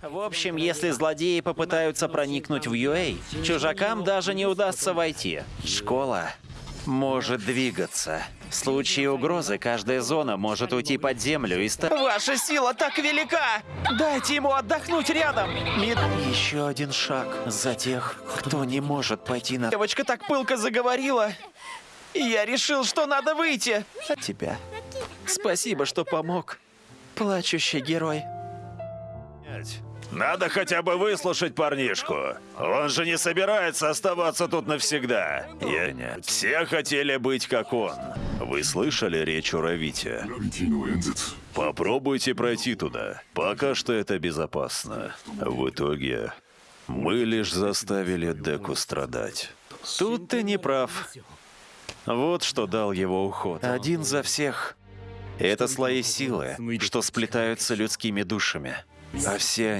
В общем, если злодеи попытаются проникнуть в UA, чужакам даже не удастся войти. Школа может двигаться. В случае угрозы каждая зона может уйти под землю и стать... Ваша сила так велика! Дайте ему отдохнуть рядом! Мид... Еще один шаг за тех, кто не может пойти на Девочка так пылко заговорила. И я решил, что надо выйти. тебя. Спасибо, что помог. Плачущий герой. Надо хотя бы выслушать парнишку. Он же не собирается оставаться тут навсегда. Я нет. Все хотели быть как он. Вы слышали речь у Равити? Попробуйте пройти туда. Пока что это безопасно. В итоге мы лишь заставили Деку страдать. Тут ты не прав. Вот что дал его уход. Один за всех. Это слои силы, что сплетаются людскими душами. А все они